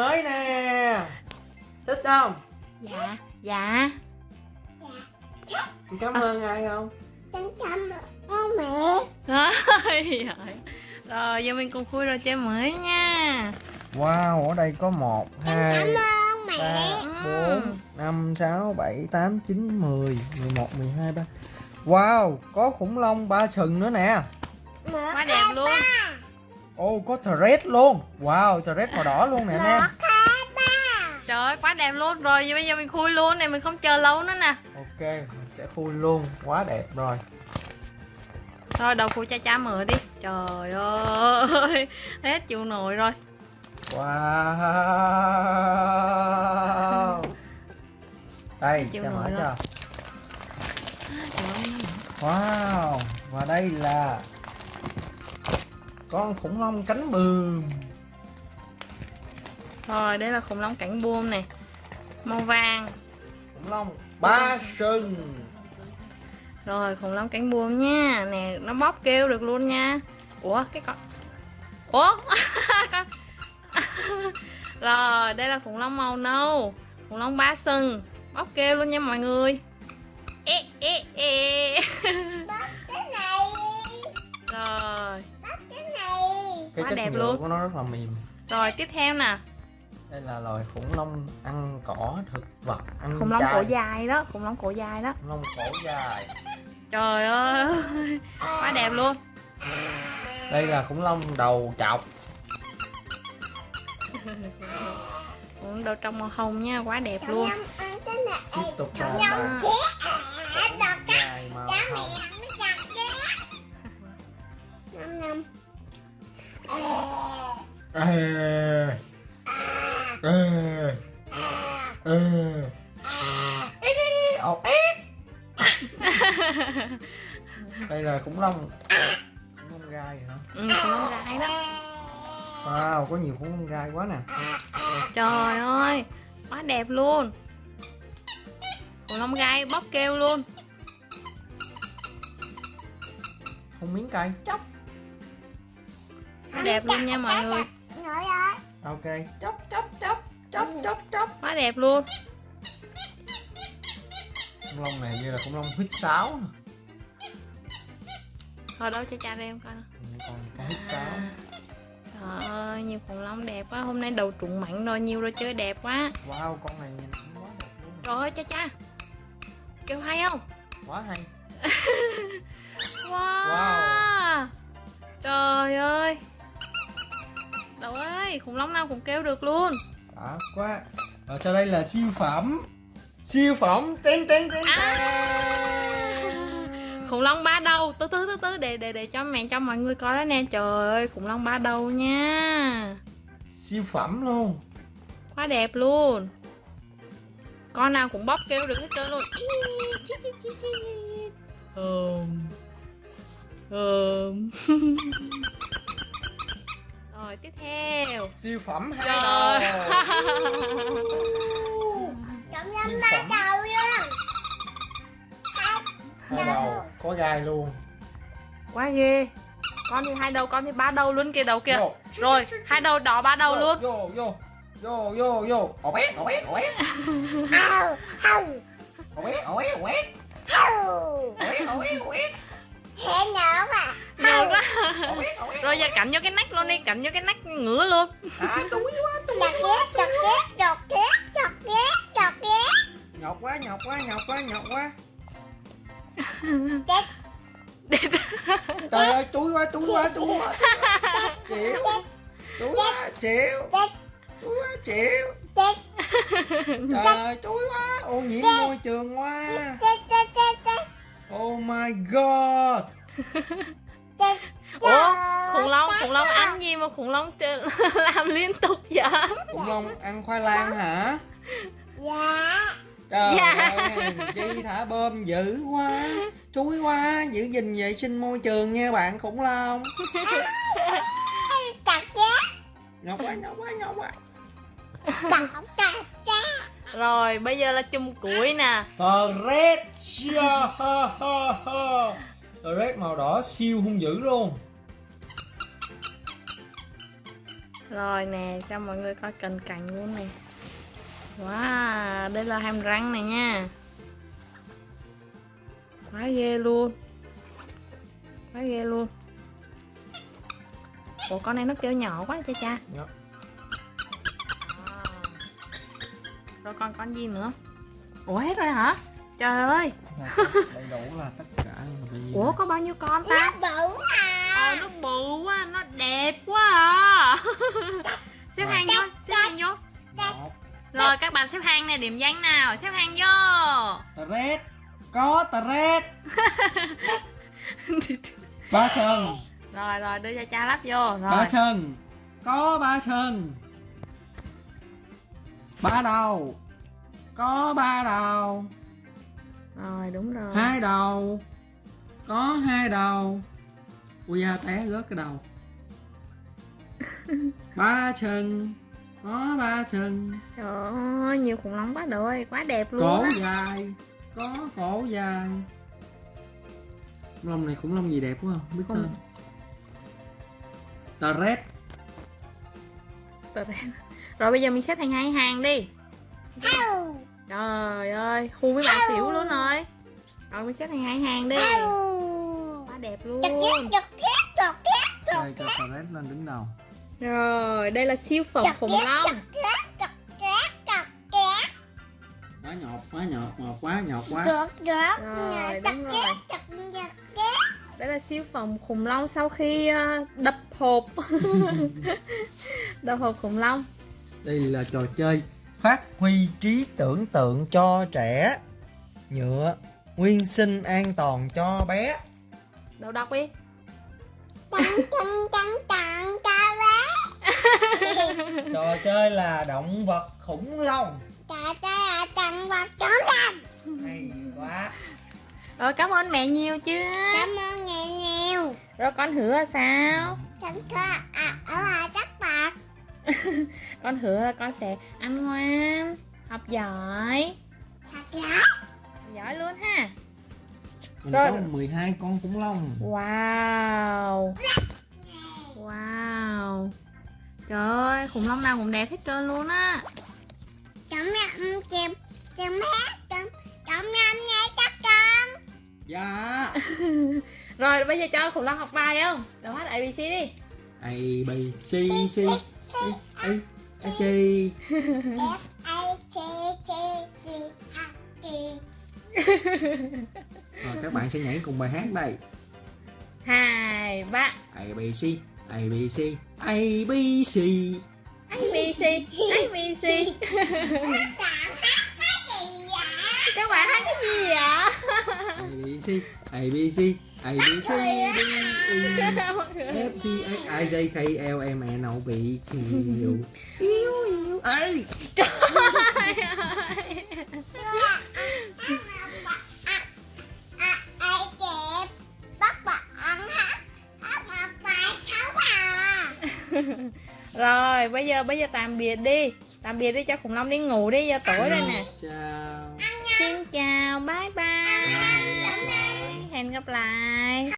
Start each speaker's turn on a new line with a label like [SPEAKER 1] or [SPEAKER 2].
[SPEAKER 1] mới nè. Thích không?
[SPEAKER 2] Dạ dạ.
[SPEAKER 1] Cảm ơn ai không?
[SPEAKER 3] Chăm chăm ơn mẹ.
[SPEAKER 2] Rồi rồi giờ mình cùng khui đồ chơi mới nha.
[SPEAKER 1] Wow ở đây có một hai
[SPEAKER 3] chăm ơn mẹ.
[SPEAKER 1] ba bốn năm sáu bảy tám chín mười mười một mười hai ba. Wow có khủng long ba sừng nữa nè.
[SPEAKER 2] Quá đẹp luôn
[SPEAKER 1] ô có thread luôn. Wow thread màu đỏ luôn nè anh em.
[SPEAKER 2] trời ơi quá đẹp luôn. Rồi giờ bây giờ mình khui luôn này mình không chờ lâu nữa nè.
[SPEAKER 1] Ok mình sẽ khui luôn. Quá đẹp rồi.
[SPEAKER 2] Thôi đầu khui cha cha mở đi. Trời ơi hết chịu nổi rồi.
[SPEAKER 1] Wow. Đây
[SPEAKER 2] Chịu
[SPEAKER 1] cho mở cho. wow và đây là con khủng long cánh bướm
[SPEAKER 2] rồi đây là khủng long cảnh buông này. Màu vàng.
[SPEAKER 1] Khủng long ba sừng.
[SPEAKER 2] Rồi khủng long cánh buông nha. Nè nó bóp kêu được luôn nha. Ủa cái con ủa? Rồi đây là khủng long màu nâu. Khủng long ba sừng. Bóp kêu luôn nha mọi người. Ê ê ê
[SPEAKER 3] cái
[SPEAKER 2] Quá
[SPEAKER 1] chất
[SPEAKER 2] đẹp luôn.
[SPEAKER 1] của nó rất là mềm.
[SPEAKER 2] Rồi tiếp theo nè.
[SPEAKER 1] Đây là loài khủng long ăn cỏ thực vật ăn
[SPEAKER 2] khủng long
[SPEAKER 1] chay.
[SPEAKER 2] cổ dài đó khủng long cổ dài đó.
[SPEAKER 1] Khủng long cổ dài.
[SPEAKER 2] Trời ơi quá đẹp luôn.
[SPEAKER 1] Đây là khủng long đầu chọc.
[SPEAKER 2] Đầu trong màu hồng nha quá đẹp luôn.
[SPEAKER 1] Tiếp tục là đây là khủng long. Khủng long gai hả?
[SPEAKER 2] Ừ, khủng long gai đó.
[SPEAKER 1] Wow có nhiều khủng long gai quá nè.
[SPEAKER 2] Trời ơi quá đẹp luôn. Khủng long gai bóp kêu luôn.
[SPEAKER 1] Không miếng cay. Chóc
[SPEAKER 2] đẹp luôn nha mọi người
[SPEAKER 1] ok. Chóc chóc chóc chóc chóc chóc
[SPEAKER 2] quá đẹp luôn.
[SPEAKER 1] Khủng long này như là khủng long huyết sáo
[SPEAKER 2] thôi đâu cho cha em coi nè.
[SPEAKER 1] còn con huyết sáo.
[SPEAKER 2] Trời ơi nhiều khủng long đẹp quá. Hôm nay đầu trụng mặn rồi nhiều rồi chơi đẹp quá.
[SPEAKER 1] Wow con này nhìn cũng quá đẹp luôn.
[SPEAKER 2] Trời ơi cha cha. Kêu hay không?
[SPEAKER 1] Quá hay.
[SPEAKER 2] Wow, trời ơi Ơi, khủng long nào cũng kêu được luôn.
[SPEAKER 1] Đã quá. Và sau đây là siêu phẩm. Siêu phẩm ten ten ten
[SPEAKER 2] Khủng long ba đầu, từ từ từ từ để để để cho mẹ cho mọi người coi đó nè. Trời ơi, khủng long ba đầu nha.
[SPEAKER 1] Siêu phẩm luôn.
[SPEAKER 2] Quá đẹp luôn. Con nào cũng bóp kêu được hết trơn luôn. Hờm. Hờm Rồi tiếp theo.
[SPEAKER 1] Siêu phẩm hai
[SPEAKER 3] Chăm
[SPEAKER 1] siêu
[SPEAKER 3] ba
[SPEAKER 1] phẩm.
[SPEAKER 3] đầu luôn.
[SPEAKER 1] Hai đầu. có gai luôn.
[SPEAKER 2] Quá ghê. Con thì hai đầu, con thì ba đầu luôn kia đầu kìa.
[SPEAKER 1] Vô.
[SPEAKER 2] Rồi, hai đầu đỏ ba đầu luôn.
[SPEAKER 1] vô vô. Vô vô vô. Ổ bé ổ bé ổ bé. Ổ bé ổ bé ổ bé. Ổ bé ổ bé ổ bé
[SPEAKER 2] Nhiều quá. Rồi giờ cạnh vô cái nách luôn đi, cạnh vô cái nách ngửa luôn.
[SPEAKER 1] À túi quá túi
[SPEAKER 3] Chọc ghét chọc ghét chọc ghét chọc ghét chọc ghét.
[SPEAKER 1] Nhọc quá nhọc quá nhọc quá nhọc quá. Trời ơi túi quá túi quá túi quá. Chịu túi quá chịu.
[SPEAKER 3] Chết.
[SPEAKER 1] Túi quá chịu.
[SPEAKER 3] Chết.
[SPEAKER 1] Trời ơi túi quá. Ô nhiễm môi trường quá oh my god
[SPEAKER 2] Ủa, khủng long, khủng long ăn gì mà khủng long làm liên tục vậy
[SPEAKER 1] khủng long ăn khoai lang hả
[SPEAKER 3] Dạ
[SPEAKER 1] trời
[SPEAKER 2] Dạ.
[SPEAKER 1] ơi chi thả bơm dữ quá chúi quá giữ gìn vệ sinh môi trường nha bạn khủng long
[SPEAKER 3] chọc ghét
[SPEAKER 1] nhọc quá nhọc quá nhọc quá
[SPEAKER 3] chọc ghét
[SPEAKER 2] Rồi, bây giờ là chùm củi nè.
[SPEAKER 1] Tờ red tờ red màu đỏ siêu hung dữ luôn.
[SPEAKER 2] Rồi nè cho mọi người coi cành cành luôn nè. Wow đây là hàm răng này nha. Quá ghê luôn. Quá ghê luôn. Ủa con này nó kêu nhỏ quá cha cha rồi còn con gì nữa? Ủa hết rồi hả? Trời ơi.
[SPEAKER 1] Đầy đủ là tất cả
[SPEAKER 2] ủa có bao nhiêu con ta?
[SPEAKER 3] Nó bự à.
[SPEAKER 2] Ờ nó bự quá, nó đẹp quá à. Xếp hàng vô, xếp hàng vô. Rồi các bạn xếp hàng nè, điểm danh nào, xếp hàng vô.
[SPEAKER 1] Tờ rét có tờ ba sừng.
[SPEAKER 2] Rồi rồi đưa cho cha lắp vô. Rồi.
[SPEAKER 1] Ba chân có ba chân ba đầu. Có ba đầu.
[SPEAKER 2] Rồi đúng rồi.
[SPEAKER 1] Hai đầu. Có hai đầu. Ui da té rớt cái đầu. Ba chân. Có ba chân.
[SPEAKER 2] Trời ơi, nhiều khủng long quá rồi, quá đẹp luôn
[SPEAKER 1] cổ
[SPEAKER 2] á.
[SPEAKER 1] dài. Có cổ dài. Khủng long này khủng long gì đẹp quá không? Biết
[SPEAKER 2] Không.
[SPEAKER 1] tờ rét.
[SPEAKER 2] Rồi bây giờ mình xếp thành hai hàng đi. Trời ơi, khu với bà xỉu luôn rồi. Rồi mình xếp thành hai hàng đi. Quá đẹp luôn.
[SPEAKER 1] Đây cho tờ rét lên đứng đầu.
[SPEAKER 2] Rồi, đây là siêu phẩm khủng long.
[SPEAKER 1] quá nhọt quá nhọt ngọt quá nhọt quá.
[SPEAKER 2] Rồi, đúng rồi.
[SPEAKER 3] két chọc chọc két
[SPEAKER 2] Đây là siêu phẩm khủng long sau khi ờ, đập hộp. Đập hộp khủng long.
[SPEAKER 1] Đây là trò chơi phát huy trí tưởng tượng cho trẻ nhựa nguyên sinh an toàn cho bé.
[SPEAKER 2] Đâu đọc đi.
[SPEAKER 3] Chăn chăn chăn cha bé
[SPEAKER 1] trò chơi là động vật khủng long.
[SPEAKER 3] Cha cha chăn vật chó răng
[SPEAKER 1] hay quá
[SPEAKER 2] Rồi cảm ơn mẹ nhiều chưa
[SPEAKER 3] cảm ơn nhiều nhiều.
[SPEAKER 2] Rồi con hứa sao?
[SPEAKER 3] Chăn có à ở là chắc bạc
[SPEAKER 2] Con hứa con sẽ ăn ngoan Học giỏi.
[SPEAKER 3] Thật giỏi.
[SPEAKER 2] Học giỏi luôn ha.
[SPEAKER 1] Mình
[SPEAKER 2] Rồi.
[SPEAKER 1] có 12 con khủng long.
[SPEAKER 2] Wow. Wow. Trời ơi khủng long nào cũng đẹp hết trơn luôn á.
[SPEAKER 3] Chấm em chim chấm hát
[SPEAKER 1] dạ.
[SPEAKER 2] Rồi bây giờ cho khủng long học bài không? Đọc hết ABC đi.
[SPEAKER 1] A B C C. A A A G
[SPEAKER 3] F A T T C H T
[SPEAKER 1] rồi các bạn sẽ nhảy cùng bài hát đây.
[SPEAKER 2] Hai ba.
[SPEAKER 1] A B C A B C A B C.
[SPEAKER 2] ABC ABC
[SPEAKER 3] Tạm hát cái gì vậy?
[SPEAKER 2] Các bạn hát cái gì vậy?
[SPEAKER 1] A B C A B C A B C D E F G H I J K L M N O P Q Yêu yêu ấy
[SPEAKER 3] ai chẹp bắt bạn hát hát một bài khấu à
[SPEAKER 2] Rồi bây giờ bây giờ tạm biệt đi. Tạm biệt đi cho khủng long đi ngủ đi giờ tối rồi nè.
[SPEAKER 1] Chào.
[SPEAKER 2] Xin chào bye bye Hẹn gặp lại.